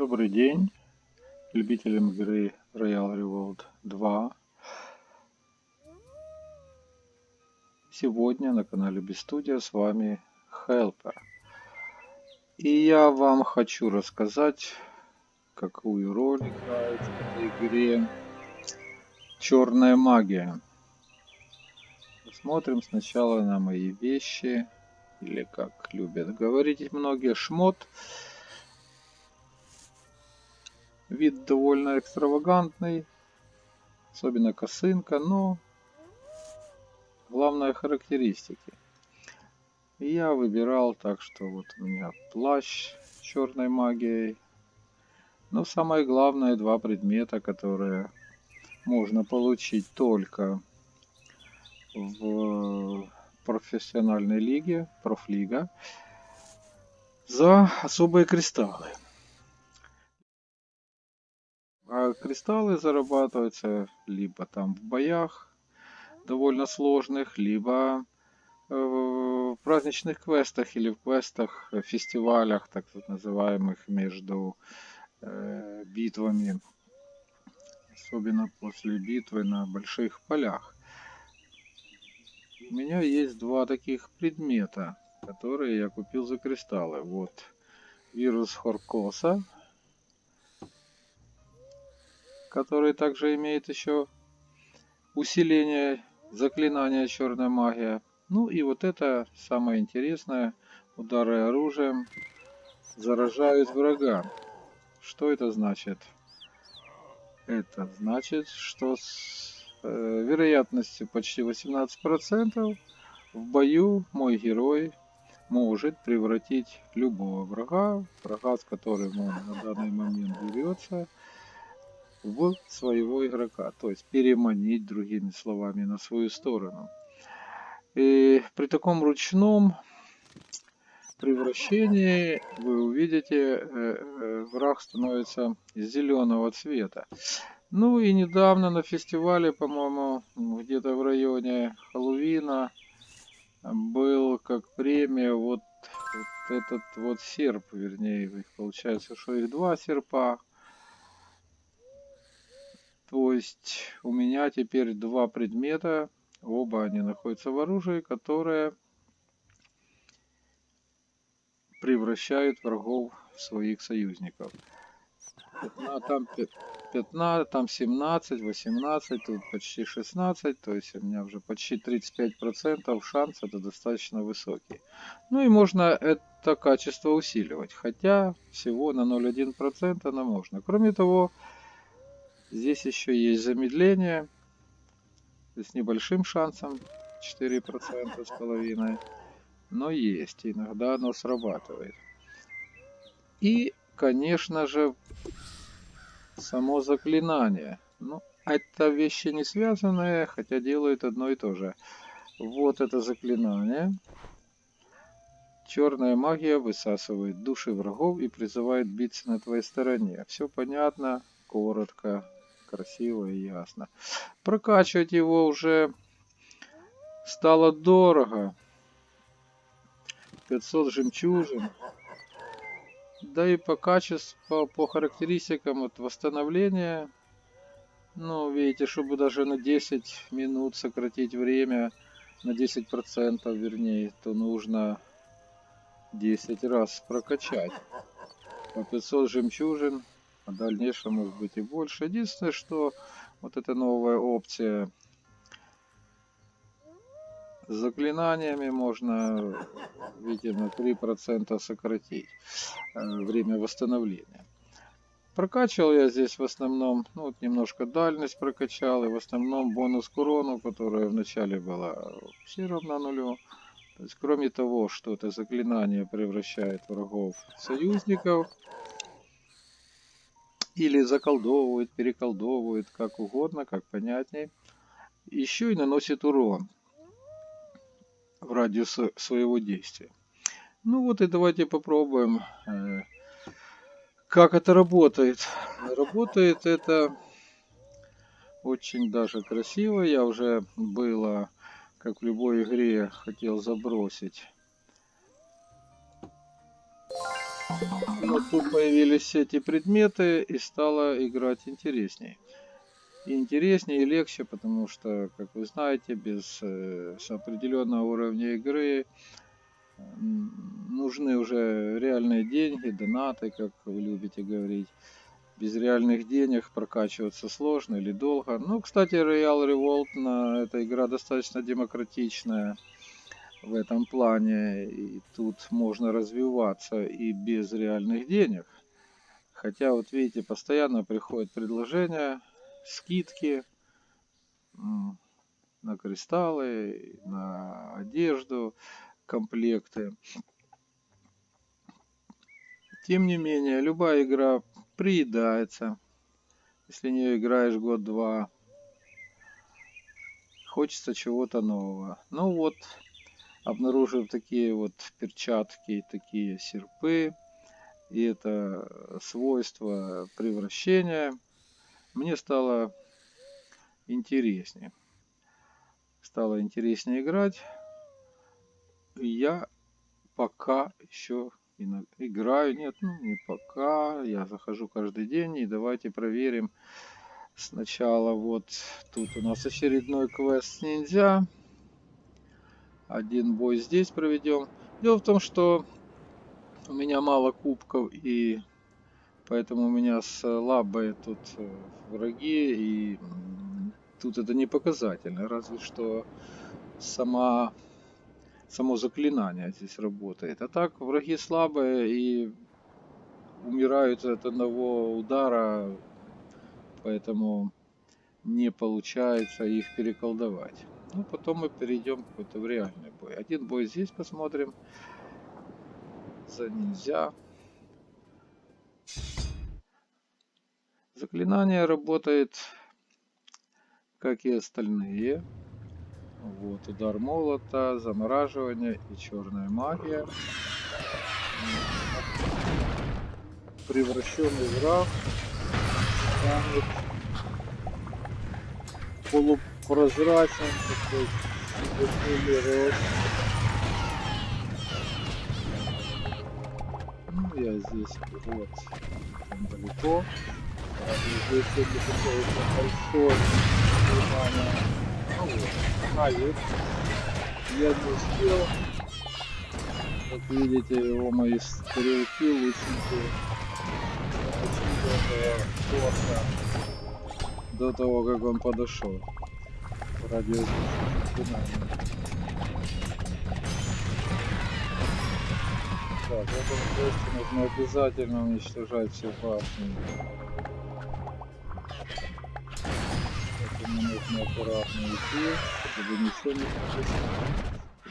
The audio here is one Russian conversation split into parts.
Добрый день любителям игры Royal Revolt 2. Сегодня на канале Бестудия с вами Helper. И я вам хочу рассказать, какую роль играет в этой игре черная магия. Посмотрим сначала на мои вещи, или как любят говорить многие, шмот. Вид довольно экстравагантный, особенно косынка, но главное характеристики. Я выбирал так, что вот у меня плащ черной магией. Но самое главное два предмета, которые можно получить только в профессиональной лиге, профлига, за особые кристаллы. А кристаллы зарабатываются либо там в боях довольно сложных, либо э, в праздничных квестах или в квестах, э, фестивалях, так называемых, между э, битвами. Особенно после битвы на больших полях. У меня есть два таких предмета, которые я купил за кристаллы. Вот вирус Хоркоса, который также имеет еще усиление заклинания черная магия. Ну и вот это самое интересное, удары оружием заражают врага. Что это значит? Это значит, что с э, вероятностью почти 18% в бою мой герой может превратить любого врага, врага, с которым он на данный момент берется, в своего игрока, то есть переманить, другими словами, на свою сторону. И при таком ручном превращении вы увидите, э, э, враг становится зеленого цвета. Ну и недавно на фестивале, по-моему, где-то в районе Хэллоуина был как премия вот, вот этот вот серп, вернее, получается, что их два серпа то есть у меня теперь два предмета, оба они находятся в оружии, которые превращают врагов в своих союзников. 15, там 15, там 17, 18, тут почти 16, то есть у меня уже почти 35% шанс это достаточно высокий. Ну и можно это качество усиливать, хотя всего на 0,1% оно можно. Кроме того, Здесь еще есть замедление с небольшим шансом 4% с половиной. Но есть, иногда оно срабатывает. И, конечно же, само заклинание. Ну, это вещи не связанные, хотя делают одно и то же. Вот это заклинание. Черная магия высасывает души врагов и призывает биться на твоей стороне. Все понятно, коротко, красиво и ясно. Прокачивать его уже стало дорого. 500 жемчужин. Да и по качеству, по, характеристикам вот восстановления, ну, видите, чтобы даже на 10 минут сократить время, на 10% вернее, то нужно 10 раз прокачать. По 500 жемчужин в дальнейшем может быть и больше. Единственное, что вот эта новая опция с заклинаниями можно, видимо, 3% сократить э, время восстановления. Прокачивал я здесь в основном, ну вот немножко дальность прокачал, и в основном бонус к урону, которая вначале была все равна нулю. То есть кроме того, что это заклинание превращает врагов в союзников, или заколдовывает, переколдовывает, как угодно, как понятнее. Еще и наносит урон в радиус своего действия. Ну вот и давайте попробуем, э, как это работает. Работает это очень даже красиво. Я уже было, как в любой игре, хотел забросить тут появились эти предметы и стало играть интересней. Интереснее, и легче, потому что, как вы знаете, без э, определенного уровня игры нужны уже реальные деньги, донаты, как вы любите говорить. Без реальных денег прокачиваться сложно или долго. Ну, кстати, Royal Revolt, на, эта игра достаточно демократичная в этом плане. И тут можно развиваться и без реальных денег. Хотя, вот видите, постоянно приходят предложения, скидки на кристаллы, на одежду, комплекты. Тем не менее, любая игра приедается, если не играешь год-два. Хочется чего-то нового. Ну вот, обнаружив такие вот перчатки, такие серпы, и это свойство превращения, мне стало интереснее. Стало интереснее играть. Я пока еще играю. Нет, ну не пока. Я захожу каждый день. И давайте проверим сначала. Вот тут у нас очередной квест ниндзя. Один бой здесь проведем. Дело в том, что у меня мало кубков и поэтому у меня слабые тут э, враги и тут это не показательно. Разве что сама само заклинание здесь работает. А так враги слабые и умирают от одного удара, поэтому не получается их переколдовать. Ну, потом мы перейдем какой-то в реальный бой. Один бой здесь посмотрим. За нельзя. Заклинание работает, как и остальные. Вот, удар молота, замораживание и черная магия. Превращенный враг станет полупрозрачным, такой рост. Ну, я здесь вот там далеко. Здесь сегодня такое большое внимание. Ну вот. А, есть. Я не успел. Как видите, его мои стрелки лучники до того, как он подошел. Ради Так, в этом месте нужно обязательно уничтожать все башни. Поэтому нужно аккуратно идти чтобы ничего не случилось.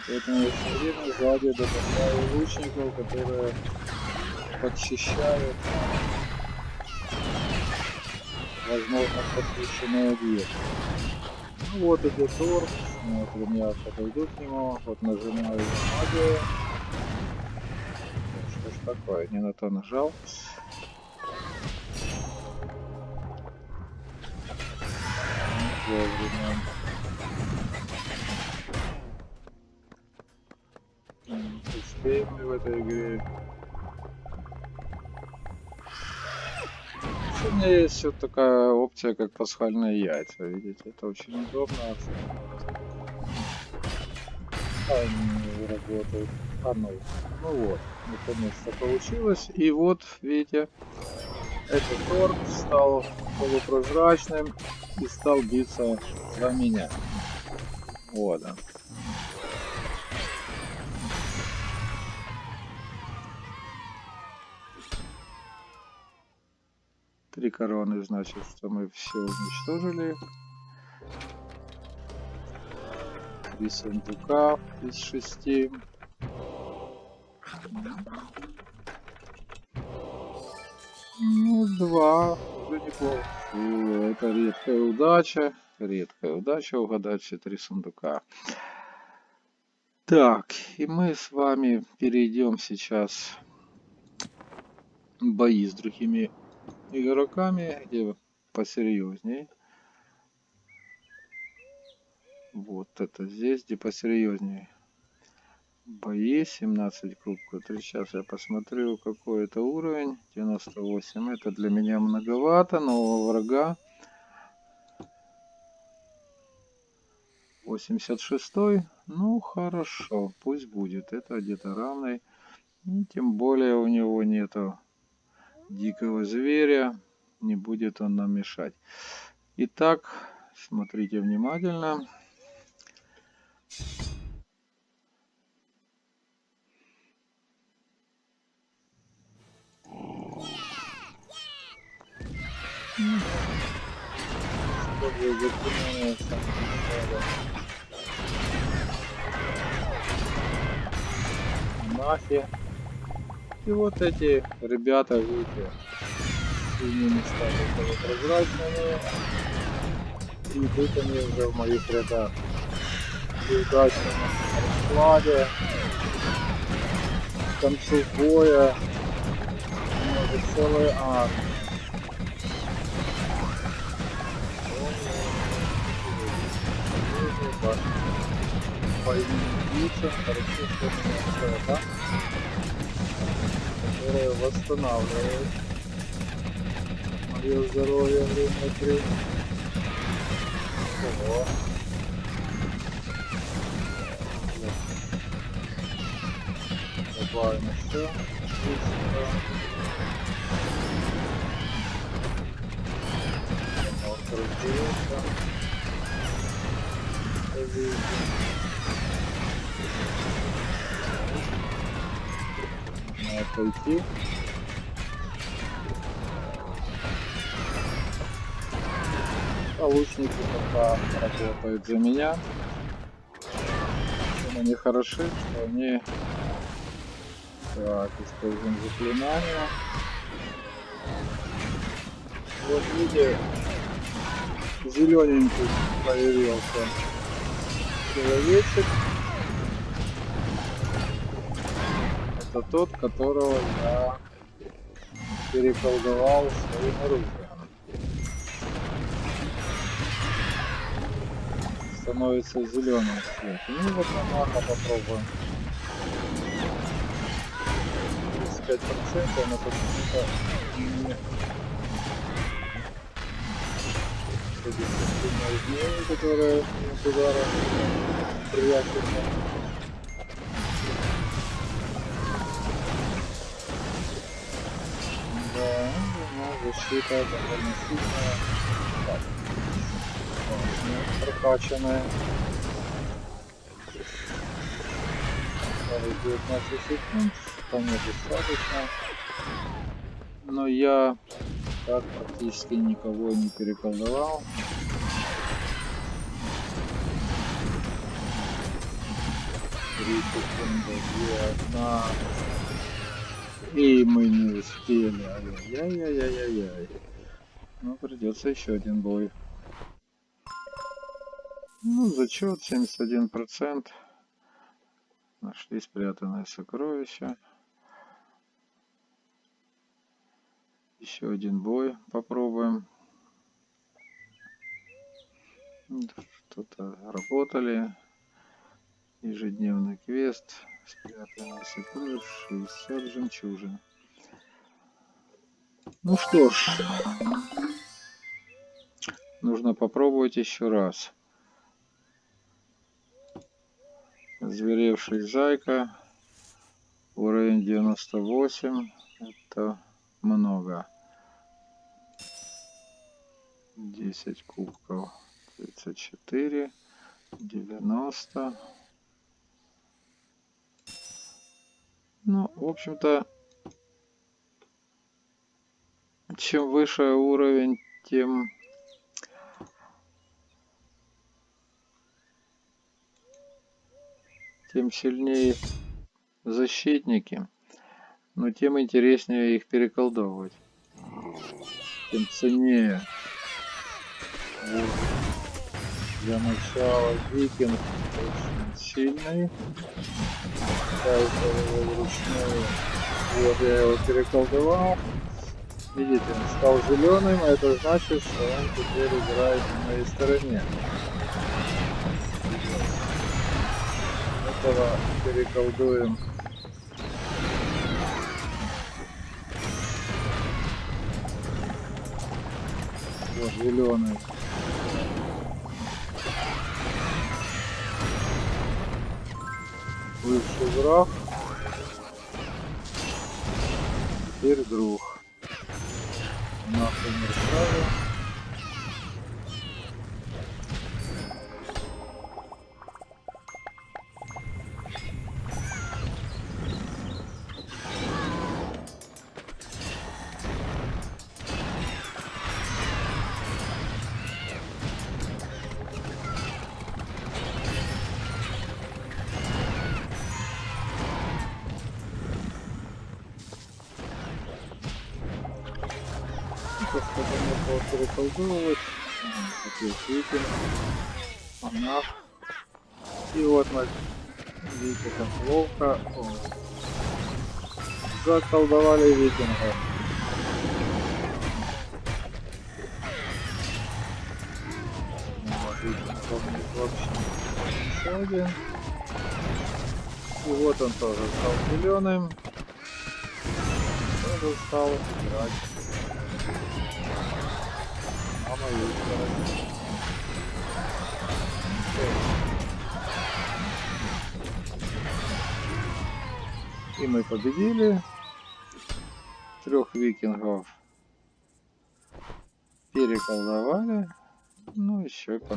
Поэтому я все время сзади добавляю лучников, которые подчищают возможно подключенные объекты. Ну вот идет торг, вот я подойду к нему, вот нажимаю магию. Что ж такое, не на то нажал. Вовремя. успеем ли в этой игре. Меня есть вот такая опция, как пасхальные яйца, видите, это очень удобно. Они работают. А ну, ну вот, наконец-то получилось. И вот, видите, этот торт стал полупрозрачным и стал биться за меня. Вот он. Короны, значит, что мы все уничтожили. Три сундука из шести. Ну, два. Неплохо. Это редкая удача. Редкая удача угадать все три сундука. Так, и мы с вами перейдем сейчас бои с другими игроками, где посерьезней. Вот это здесь, где посерьезнее. Бои 17 кубков. Сейчас я посмотрю, какой это уровень. 98. Это для меня многовато. Нового врага. 86. Ну, хорошо. Пусть будет. Это где-то равный. И тем более у него нету дикого зверя. Не будет он нам мешать. Итак, смотрите внимательно. Нафи. И вот эти ребята, видите, синими стали вот прозрачными. И тут они уже в моих рядах. И удачно на раскладе. К концу боя. Может целый армия. по имени хорошо, что да? Которая восстанавливает мое здоровье время от. Ого. Добавим еще. Разделился. Надо пойти. А лучники пока работают за меня. Чем они хороши, что они... Так, используем заклинание. Вот видите, зелененький появился человечек. Это тот, которого я переколдовал своим оружием. Становится зеленым цвет. Ну вот на маха попробуем. 35% но почему-то не изменений, которые с ударом прячутся. Защита довольно сильная. Так. Прокачанная. 19 секунд, вполне достаточно. Но я так практически никого не переколдовал. Три секунды, две, одна. И мы не успели. Ай-яй-яй-яй-яй. Ну, придется еще один бой. Ну, зачет 71%. Нашли спрятанное сокровище. Еще один бой попробуем. Что-то работали. Ежедневный квест. Сокровищ 60 жемчужин. Ну что ж. Нужно попробовать еще раз. Зверевший зайка. Уровень 98. Это много. 10 кубков. 34. 90. Ну, в общем-то, чем выше уровень, тем тем сильнее защитники но тем интереснее их переколдовывать. Тем ценнее. Вот. Для начала викинг очень сильный. Ставится его вручную. Вот я его переколдовал. Видите, он стал зеленым, а это значит, что он теперь играет на моей стороне. этого переколдуем. Вот зеленый. Бывший враг. Теперь друг. Нахуй не сразу. Сейчас подумал переколдовывать. Опять викинг. Монах. И вот мы видите, как ловко заколдовали викинга. Вот, один. И вот он тоже стал зеленым. Тоже стал играть И мы победили трех викингов. Переколдовали. Ну, еще и по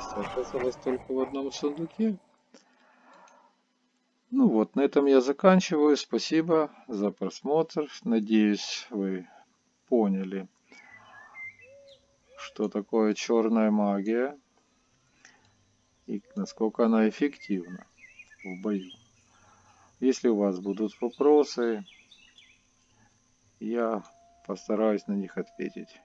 Счастье оказалось только в одном сундуке. Ну вот, на этом я заканчиваю. Спасибо за просмотр. Надеюсь, вы поняли, что такое черная магия и насколько она эффективна в бою. Если у вас будут вопросы, я постараюсь на них ответить.